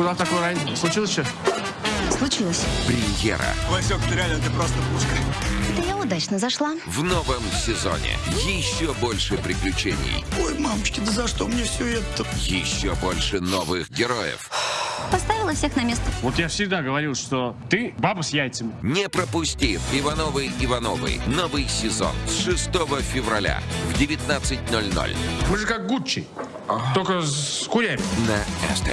Куда такой рань? Случилось что? Случилось. Премьера Васек, ты реально, ты просто пушка. Это я удачно зашла. в новом сезоне. Еще больше приключений, Ой, мамочки, да за что мне все это? еще больше новых героев. Поставила всех на место. Вот я всегда говорил, что ты баба с яйцами. Не пропусти Ивановы Ивановы. Новый сезон с 6 февраля в 19.00 Мы же как Гуччи. Только с курями. на СТС.